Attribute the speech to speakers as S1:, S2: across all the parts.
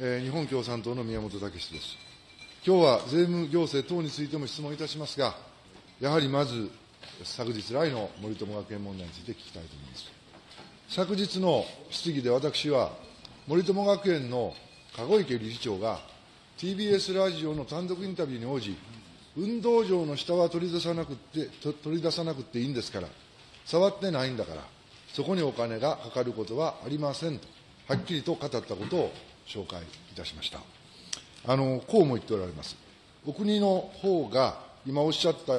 S1: えー日本共産党の宮本武史です。今日は税務行政等についても質問いたしますが、やはりまず、昨日来の森友学園問題について聞きたいと思います。昨日の質疑で私は、森友学園の籠池理事長が、TBS ラジオの単独インタビューに応じ、運動場の下は取り出さなくて、取り出さなくていいんですから、触ってないんだから、そこにお金がかかることはありませんと、はっきりと語ったことを紹介いたしました。あの、こうも言っておられます。お国の方が、今おっしゃった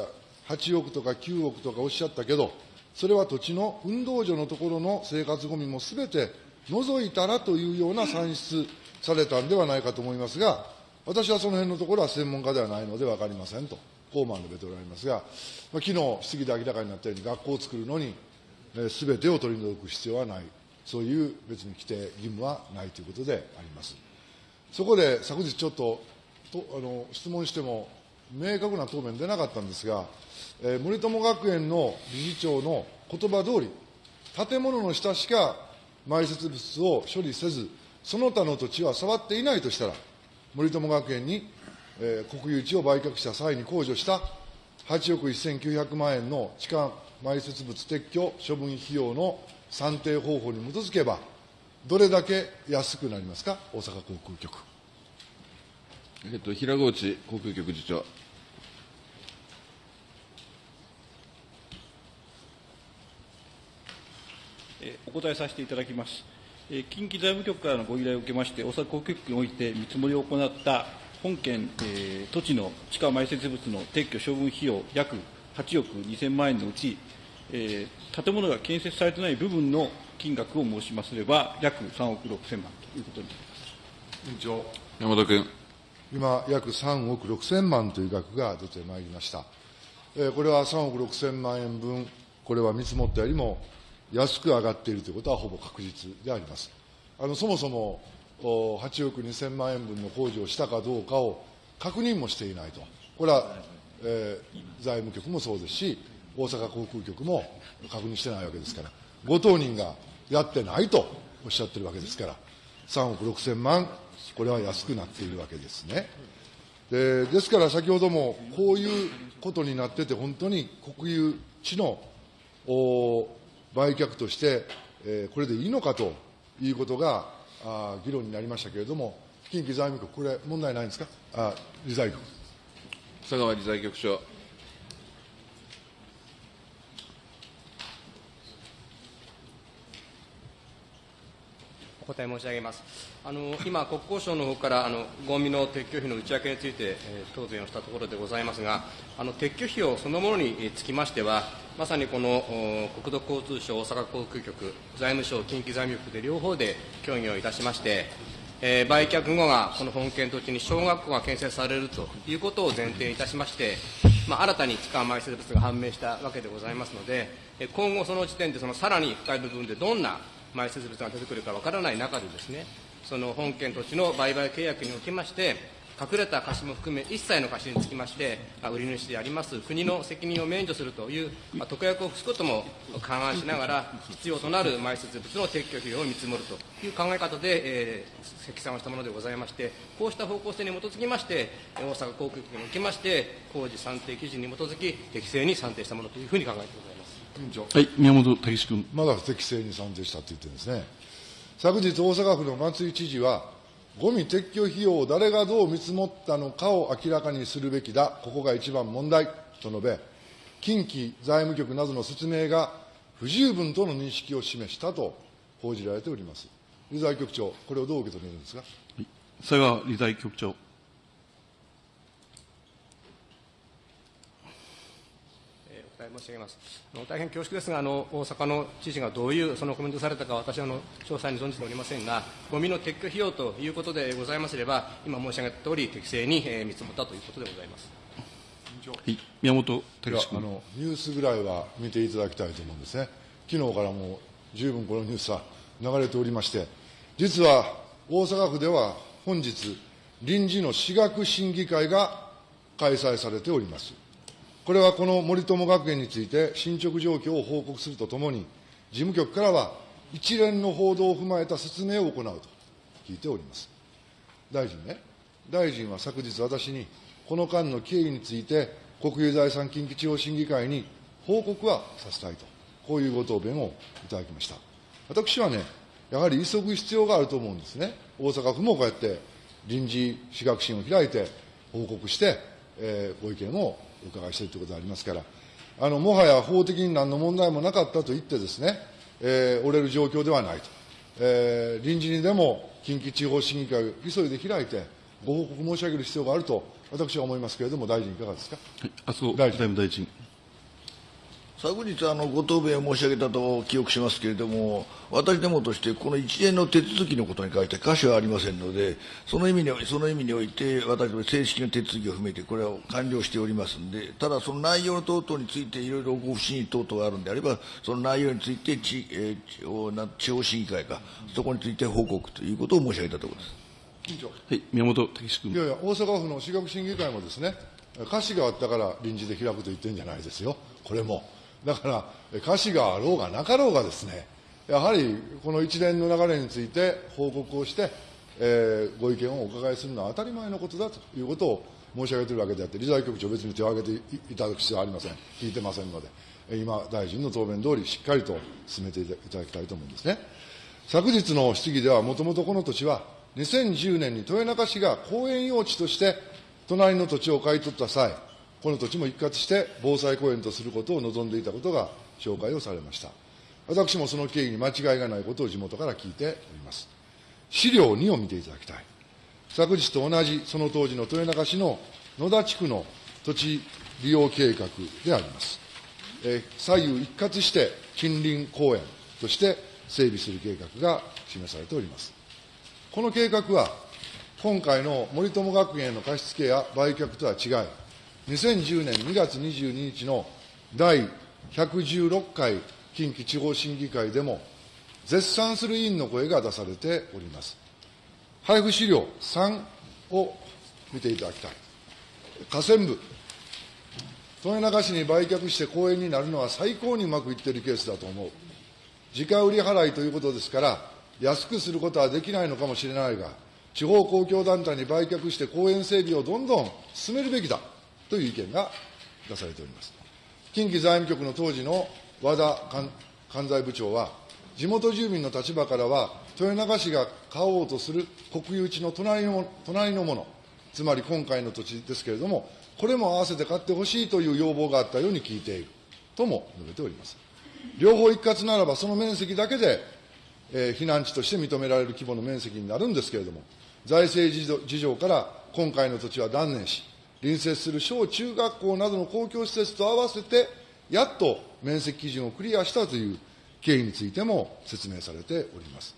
S1: 8億とか9億とかおっしゃったけど、それは土地の運動場のところの生活ごみもすべて除いたらというような算出されたんではないかと思いますが、私はその辺のところは専門家ではないので分かりませんと、こうま述べておられますが、まあ、昨日質疑で明らかになったように、学校を作るのに、すべてを取り除く必要はない、そういう別に規定、義務はないということであります。そこで昨日ちょっととあの質問しても、明確な答弁出なかったんですが、えー森友学園の理事長の言葉通り、建物の下しか埋設物を処理せず、その他の土地は触っていないとしたら、森友学園に、えー国有地を売却した際に控除した8億1900万円の地下埋設物撤去処分費用の算定方法に基づけば、どれだけ安くなりますか、大阪航空局。
S2: えっと、平河内航空局次長。
S3: えーお答えさせていただきます。えー近畿財務局からのご依頼を受けまして、大阪航空局において見積もりを行った本県、えー土地の地下埋設物の撤去処分費用約8億2000万円のうち、えー建物が建設されてない部分の金額を申しますれば、約3億6000万ということになります。
S1: 委員長。
S2: 山本君。
S1: 今、約3億6000万という額が出てまいりました。えーこれは3億6000万円分、これは見積もったよりも安く上がっているということはほぼ確実であります。あのそもそもお8億2000万円分の工事をしたかどうかを確認もしていないと、これは、えー財務局もそうですし、大阪航空局も確認してないわけですから、ご当人がやってないとおっしゃってるわけですから、3億6000万、これは安くなっているわけですね。でですから先ほどもこういうことになってて、本当に国有地の売却として、えーこれでいいのかということがあ議論になりましたけれども、近畿財務局、これ、問題ないんですか、あ理財局。
S2: 佐川理財局長。
S4: 答え申し上げます。あの今、国交省の方からあのゴミの撤去費の内訳について、えー答弁をしたところでございますが、あの撤去費用そのものにつきましては、まさにこの国土交通省大阪航空局、財務省、近畿財務局で両方で協議をいたしまして、えー売却後がこの本県土地に小学校が建設されるということを前提いたしまして、まあ、新たに地下埋設物が判明したわけでございますので、え今後その時点でそのさらに深い部分でどんな埋設物が出てくるかわからない中でですね、その本県土地の売買契約におきまして、隠れた貸しも含め一切の貸しにつきまして、売り主であります国の責任を免除するという、ま、特約を付すことも勘案しながら、必要となる埋設物の撤去費用を見積もるという考え方で、えー、積算をしたものでございまして、こうした方向性に基づきまして、大阪航空局におきまして、工事算定基準に基づき、適正に算定したものというふうに考えてございます。
S1: 委員長
S3: はい、宮本武史君。
S1: まだ不適正に算定したって言ってるんですね。昨日、大阪府の松井知事は、ゴミ撤去費用を誰がどう見積もったのかを明らかにするべきだ、ここが一番問題と述べ、近畿財務局などの説明が不十分との認識を示したと報じられております。理財局長、これをどう受け止めるんですか？
S3: 佐川理財局長。
S4: 申し上げます。あの大変恐縮ですが、あの大阪の知事がどういうそのコメントをされたか、私はあの詳細に存じておりませんが、ゴミの撤去費用ということでございますれば、今申し上げた通り、適正に、えー見積もったということでございます。
S3: はい、宮本
S1: いやあのニュースぐらいは見ていただきたいと思うんですね、昨日からもう十分このニュースは流れておりまして、実は大阪府では本日、臨時の私学審議会が開催されております。これはこの森友学園について進捗状況を報告するとともに、事務局からは一連の報道を踏まえた説明を行うと聞いております。大臣ね、大臣は昨日私に、この間の経緯について、国有財産近畿地方審議会に報告はさせたいと、こういうご答弁をいただきました。私はね、やはり急ぐ必要があると思うんですね。大阪府もこうやって臨時私学審を開いて報告して、えーご意見をお伺いしているということでありますから、あの、もはや法的に何の問題もなかったと言ってですね、えー折れる状況ではないと。えー臨時にでも近畿地方審議会を急いで開いて、ご報告申し上げる必要があると、私は思いますけれども、大臣いかがですか？
S2: 麻生
S1: 大臣
S2: 財務大臣。
S5: 昨日あのご答弁を申し上げたと記憶しますけれども、私どもとして、この一連の手続きのことに関して可視はありませんので、その意味にその意味において、私ども正式な手続きを踏めて、これは完了しておりますので、ただ、その内容等々について、いろいろご不審等々があるんであれば、その内容について地、えー地方な地方審議会か、そこについて報告ということを申し上げたところです。
S1: 委員長
S2: はい、宮本武史君。
S1: いやいや、大阪府の私学審議会もですね、歌詞があったから臨時で開くと言ってるんじゃないですよ、これも。だから、歌詞があろうがなかろうがですね、やはりこの一連の流れについて報告をして、えーご意見をお伺いするのは当たり前のことだということを申し上げているわけであって、理財局長、別に手を挙げていただく必要はありません、聞いてませんので、今、大臣の答弁通り、しっかりと進めていただきたいと思うんですね。昨日の質疑では、もともとこの土地は、2010年に豊中市が公園用地として、隣の土地を買い取った際、この土地も一括して防災公園とすることを望んでいたことが紹介をされました。私もその経緯に間違いがないことを地元から聞いております。資料2を見ていただきたい。昨日と同じその当時の豊中市の野田地区の土地利用計画であります。え左右一括して近隣公園として整備する計画が示されております。この計画は、今回の森友学園への貸付や売却とは違い、2010年2月22日の第116回近畿地方審議会でも、絶賛する委員の声が出されております。配布資料3を見ていただきたい。河川部、豊中市に売却して公園になるのは最高にうまくいっているケースだと思う。時価売り払いということですから、安くすることはできないのかもしれないが、地方公共団体に売却して公園整備をどんどん進めるべきだという意見が出されております。近畿財務局の当時の和田関関西部長は、地元住民の立場からは、豊中市が買おうとする国有地の隣の隣のもの、つまり今回の土地ですけれども、これも合わせて買ってほしいという要望があったように聞いているとも述べております。両方一括ならば、その面積だけで、えー避難地として認められる規模の面積になるんですけれども、財政事情から今回の土地は断念し、隣接する小中学校などの公共施設と合わせて、やっと面積基準をクリアしたという経緯についても説明されております。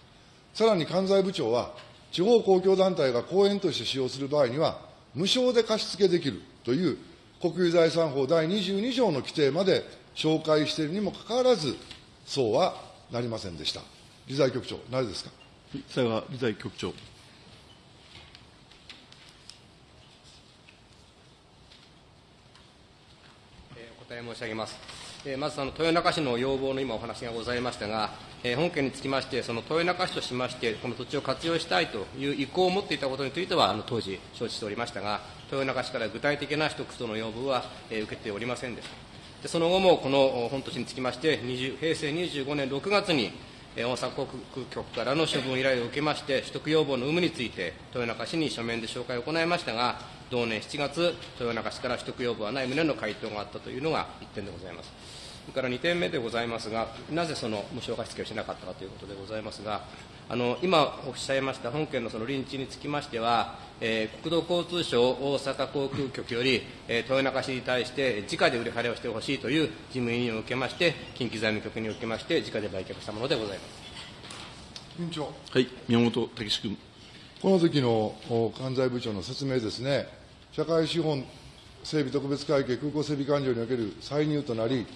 S1: さらに関西部長は、地方公共団体が公園として使用する場合には、無償で貸し付けできるという国有財産法第22条の規定まで紹介しているにもかかわらず、そうはなりませんでした。理財局長、なぜですか？
S2: 理財局長。
S4: えーお答え申し上げます。えーまず、あの豊中市の要望の今お話がございましたが、えー本件につきまして、その豊中市としまして、この土地を活用したいという意向を持っていたことについては、あの当時、承知しておりましたが、豊中市から具体的な取得との要望は、えー受けておりませんでした。でその後も、この本土地につきまして、20平成25年6月に、えー大阪航空局からの処分依頼を受けまして、取得要望の有無について、豊中市に書面で紹介を行いましたが、同年7月、豊中市から取得要望はない旨の回答があったというのが1点でございます。それから2点目でございますが、なぜその無償貸付をしなかったかということでございますが、あの今おっしゃいました本件のその臨地につきましては、えー国土交通省大阪航空局より、えー豊中市に対して直で売り払いをしてほしいという事務委任を受けまして、近畿財務局に受けまして、直で売却したものでございます。
S1: 委員長。
S2: はい、宮本武史君。
S1: この時の関西部長の説明ですね、社会資本整備特別会計空港整備勘定における歳入となり、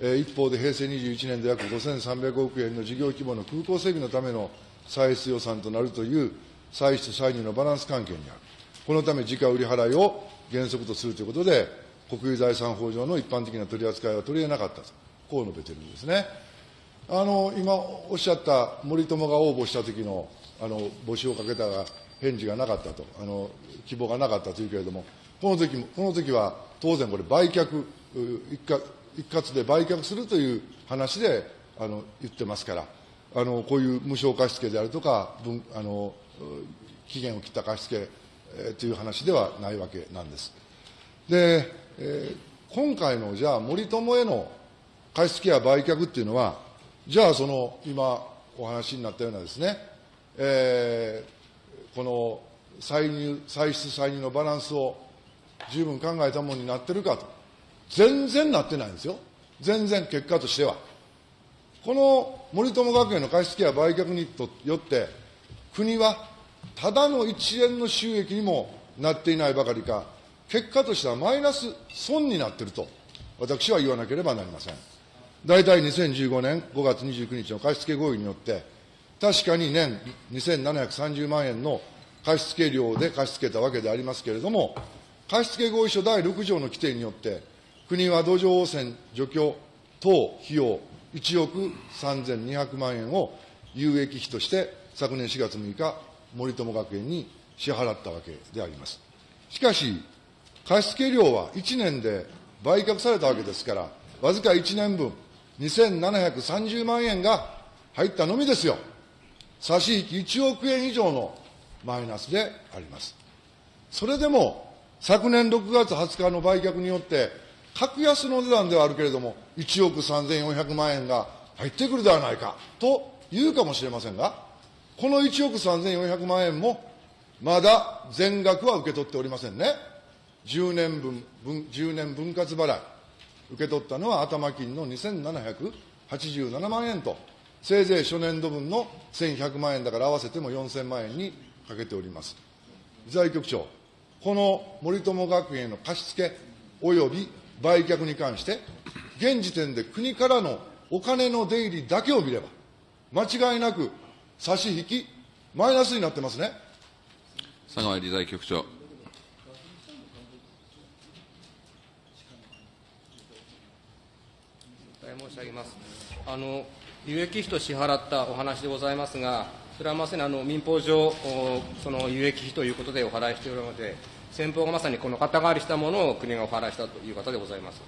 S1: 一方で平成21年で約5300億円の事業規模の空港整備のための歳出予算となるという歳出歳入のバランス関係にある。このため、時価売り払いを原則とするということで、国有財産法上の一般的な取り扱いは取り得なかったと、こう述べているんですね。あの、今おっしゃった森友が応募した時の、あの、募集をかけたが、返事がなかったと、あの希望がなかったというけれども、この時もこの時は当然これ、売却、一括一括で売却するという話であの言ってますから、あのこういう無償貸付であるとか、分あの期限を切った貸付、えーという話ではないわけなんです。で、えー今回のじゃあ、森友への貸付や売却っていうのは、じゃあ、その今お話になったようなですね、えーこの歳入、歳出歳入のバランスを十分考えたものになってるかと、全然なってないんですよ、全然結果としては。この森友学園の貸付や売却によって、国はただの一円の収益にもなっていないばかりか、結果としてはマイナス損になっていると、私は言わなければなりません。大体2015年5月29日の貸付合意によって、確かに年2730万円の貸付料で貸し付けたわけでありますけれども、貸付合意書第6条の規定によって、国は土壌汚染除去等費用1億3200万円を有益費として昨年4月6日、森友学園に支払ったわけであります。しかし、貸付料は1年で売却されたわけですから、わずか1年分、2730万円が入ったのみですよ。差し引き1億円以上のマイナスであります。それでも、昨年6月20日の売却によって、格安の値段ではあるけれども、1億3400万円が入ってくるではないかと言うかもしれませんが、この1億3400万円も、まだ全額は受け取っておりませんね。10年分、10年分割払い。受け取ったのは頭金の2787万円と、せいぜい初年度分の1100万円だから合わせても4000万円にかけております。財局長、この森友学園への貸付及び売却に関して、現時点で国からのお金の出入りだけを見れば、間違いなく差し引き、マイナスになってますね。
S2: 佐川理財局長。
S4: 申し上げます。あの有益費と支払ったお話でございますが、それはまさにあの民法上、おその有益費ということでお払いしておるので、先方がまさにこの肩代わりしたものを国がお払いしたという方でございます。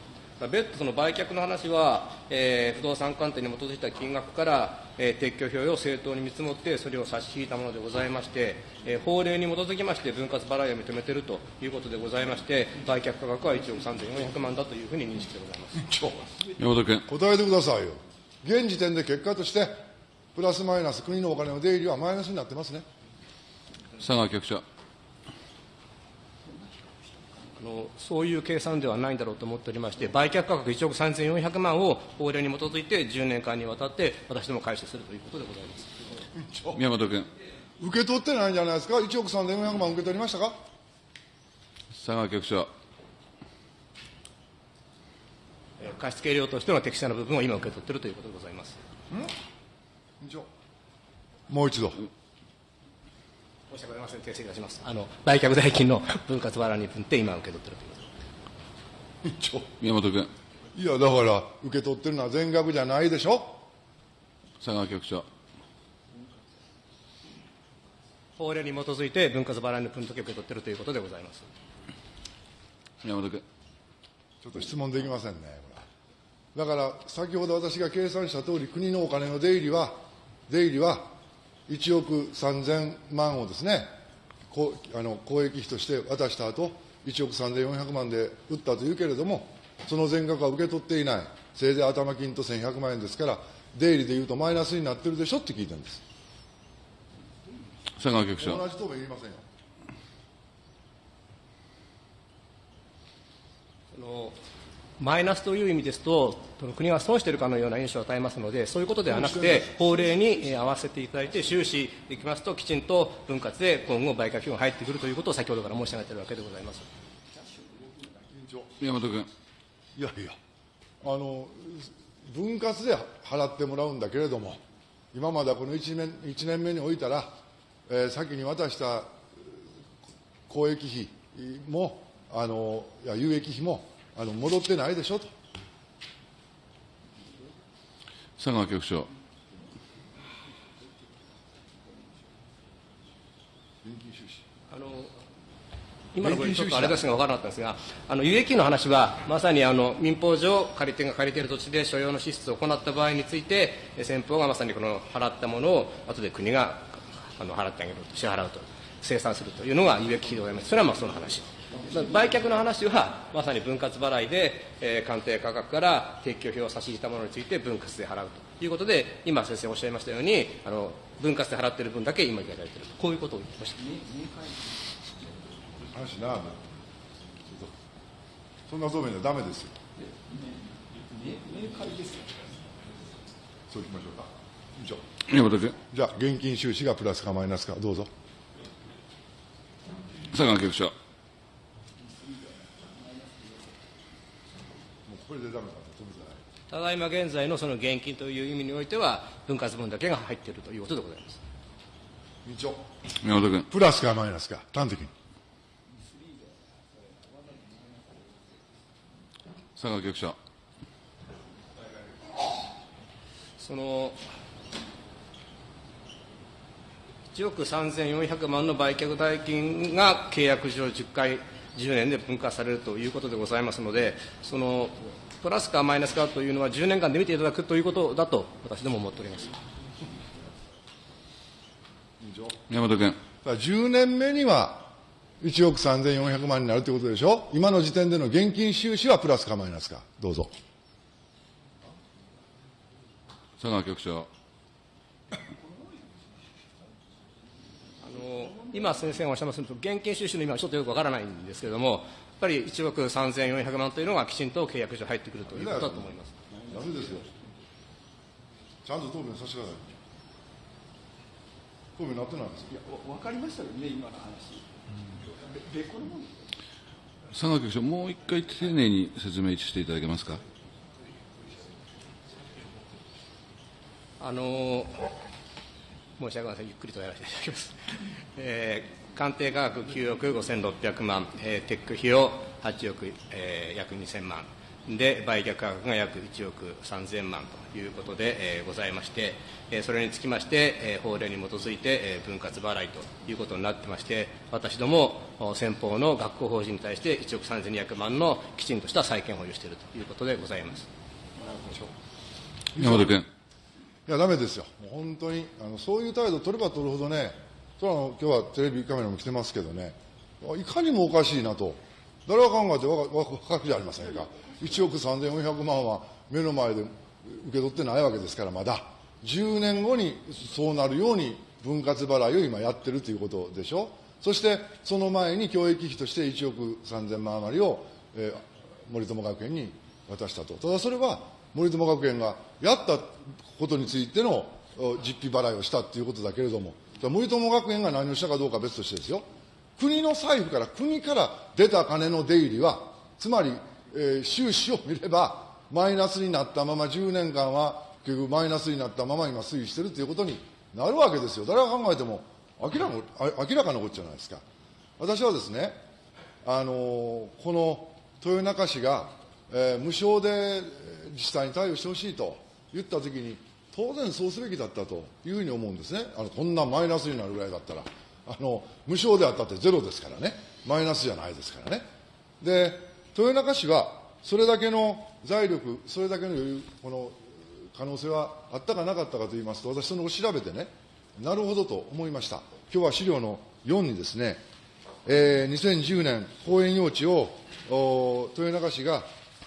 S4: 別途その売却の話は、えー不動産鑑定に基づいた金額から、えー撤去費用を正当に見積もって、それを差し引いたものでございまして、えー法令に基づきまして分割払いを認めているということでございまして、売却価格は1億3400万だというふうに認識でございます。
S2: 山本君。
S1: 答えてくださいよ。現時点で結果として、プラスマイナス、国のお金の出入りはマイナスになってますね。
S2: 佐川局長。
S4: あのそういう計算ではないんだろうと思っておりまして、売却価格1億3400万を法令に基づいて10年間にわたって私ども回収するということでございます。
S2: 宮本君。
S1: 受け取ってないんじゃないですか、1億3400万受け取りましたか、
S2: 佐川局長。
S4: えー貸付料としての適正な部分を今受け取っているということでございます。
S1: もう一度、
S4: 申し訳ございません、訂正いたします。あの売却代金の分割払いに分って今受け取っているということで
S2: 宮本君。
S1: いや、だから、受け取ってるのは全額じゃないでしょ、
S2: 佐川局長。
S4: 法令に基づいて分割払いの分時を受け取っているということでございます。
S2: 宮本君。
S1: ちょっと質問できませんね、だから、先ほど私が計算したとおり、国のお金の出入りは、出入りは1億3000万をですね、こうあの公益費として渡した後1億3400万で売ったというけれども、その全額は受け取っていない、せいぜい頭金と1100万円ですから、出入りでいうとマイナスになってるでしょって聞いたんです。
S2: 佐川局長。
S1: 同じ答弁言いませんよ。
S4: そのマイナスという意味ですと、国が損しているかのような印象を与えますので、そういうことではなくて、法令にえー合わせていただいて、収支できますと、きちんと分割で今後、売却費が入ってくるということを先ほどから申し上げているわけでございます。
S2: 宮本君。
S1: いやいや、あの分割で払ってもらうんだけれども、今まではこの1年 ,1 年目においたら、えー先に渡した公益費も、あのいや有益費もあの戻ってないでしょと、
S2: 佐川局長。
S1: 現金収支
S4: あの今のごちょっとあれですが分からなかったんですが、あの有益の話は、まさにあの民法上、借り手が借りている土地で所要の支出を行った場合について、先方がまさにこの払ったものを、後で国があの払ってあげると、支払うと、清算するというのが有益費でございます。それはまあその話。売却の話は、まさに分割払いで、えー、鑑定価格から撤去費を差し引いたものについて分割で払うということで、今、先生おっしゃいましたように、あの分割で払っている分だけ今いただいているこういうことを言ってました。
S1: 話なそんな答弁じゃダメですよ。明快ですよそういきましょうか以上じゃあ現金収支がプラスかマイナスかどうぞ
S2: 佐川局長
S1: これでダメだ
S4: ただいま現在のその現金という意味においては、分割分だけが入っているということでございます。
S1: 委員長
S2: 山田君
S1: プラスかマイナスか、端的に。
S2: 佐川局長。
S4: その1億3400万の売却代金が契約上10回、10年で分割されるということでございますので、そのプラスかマイナスかというのは10年間で見ていただくということだと、私ども思っております
S2: 山本君。
S1: 10年目には1億3400万になるということでしょ？今の時点での現金収支はプラスかマイナスか。どうぞ。
S2: 佐川局長。
S4: 今、先生がおっしゃいますと、現金収支の今、ちょっとよくわからないんですけれども、やっぱり1億3400万というのがきちんと契約上入ってくるということだと思います。
S1: ダメですよ？ちゃんと答弁させてください。答弁なってないんですいや、
S3: わかりましたよね、今の話。
S2: 佐川局長、もう一回丁寧に説明していただけますか？
S4: あの申し訳ございません、ゆっくりとやらせていただきます。えー、鑑定価格9億5600万、えー、テック費用8億、えー、約2000万。で売却価格が約1億3000万ということで、えー、ございまして、えー、それにつきまして、えー、法令に基づいて、えー、分割払いということになってまして私ども先方の学校法人に対して1億3200万のきちんとした債権保有しているということでございます
S2: 山田君
S1: いやだめですよ本当にあのそういう態度を取れば取るほどねそれは今日はテレビカメラも来てますけどねいかにもおかしいなと誰が考えて分かるじゃありませんか1億3400万は目の前で受け取ってないわけですから、まだ。10年後にそうなるように分割払いを今やってるということでしょ。そして、その前に教育費として1億3000万余りを、えー、森友学園に渡したと。ただそれは、森友学園がやったことについての実費払いをしたということだけれども、森友学園が何をしたかどうか別としてですよ。国の財布から、国から出た金の出入りは、つまりえー、収支を見れば、マイナスになったまま10年間は結局マイナスになったまま今推移しているということになるわけですよ。誰が考えても明らか明らかなことじゃないですか。私はですね、あのー、この豊中市が、えー、無償で自治体に対応してほしいと言ったときに、当然そうすべきだったというふうに思うんですね。あのこんなマイナスになるぐらいだったら。あの無償であったってゼロですからね。マイナスじゃないですからね。で、豊中市はそれだけの財力、それだけの余裕この可能性はあったかなかったかといいますと、私、その後調べてね、なるほどと思いました。今日は資料の4にですね、えー、2010年、公園用地を豊中市が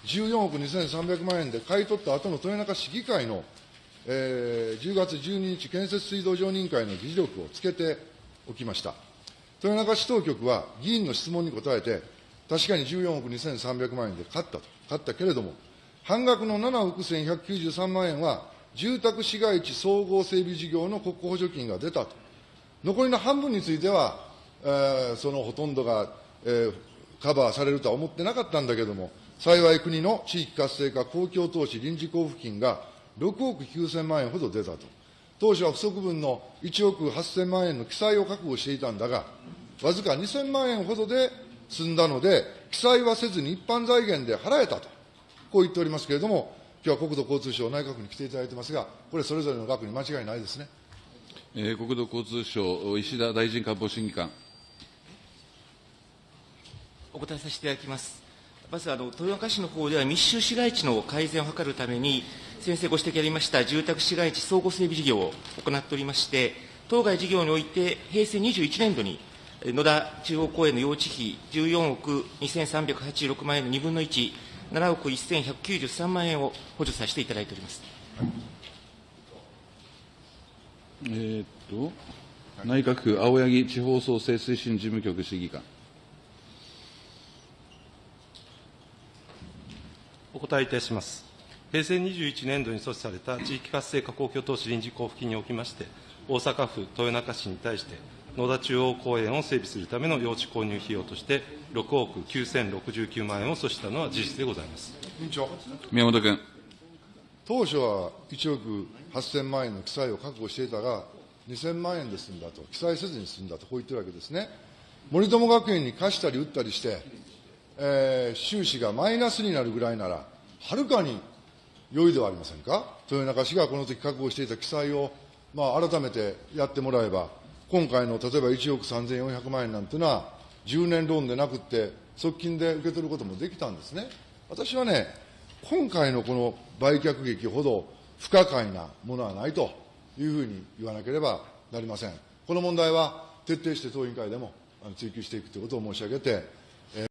S1: 14億2300万円で買い取った後の豊中市議会の、えー、10月12日、建設水道常任会の議事録をつけておきました。豊中市当局は議員の質問に答えて、確かに14億2300万円で買ったと、買ったけれども、半額の7億1193万円は、住宅市街地総合整備事業の国庫補助金が出たと。残りの半分については、えー、そのほとんどが、えー、カバーされるとは思ってなかったんだけれども、幸い国の地域活性化公共投資臨時交付金が6億9000万円ほど出たと。当初は不足分の1億8000万円の記載を覚悟していたんだが、わずか2000万円ほどで済んだので、記載はせずに一般財源で払えたと、こう言っておりますけれども、今日は国土交通省内閣に来ていただいてますが、これ、それぞれの額に間違いないですね。
S2: えー、国土交通省、石田大臣官房審議官。
S6: お答えさせていただきます。まずあの豊中市の方では密集市街地の改善を図るために、先生ご指摘ありました住宅市街地相互整備事業を行っておりまして、当該事業において、平成21年度に、野田中央公園の用地費14億2386万円の2分の1、7億1193万円を補助させていただいております。
S2: えーっと、内閣府青柳地方創生推進事務局審議官。
S7: お答えいたします。平成21年度に措置された地域活性化公共投資臨時交付金におきまして、大阪府豊中市に対して、野田中央公園を整備するための用地購入費用として、6億9069万円を措置したのは事実でございます。
S1: 委員長。
S2: 宮本君。
S1: 当初は1億8000万円の記載を確保していたが、2000万円で済んだと、記載せずに済んだと、こう言ってるわけですね。森友学園に貸したり売ったりして、えー収支がマイナスになるぐらいなら、はるかに良いではありませんか？豊中市がこの時確保していた記載を、まあ、改めてやってもらえば、今回の例えば1億3400万円なんていうのは、10年ローンでなくって、側近で受け取ることもできたんですね。私はね、今回のこの売却劇ほど不可解なものはないというふうに言わなければなりません。この問題は徹底して当委員会でも追及していくということを申し上げて、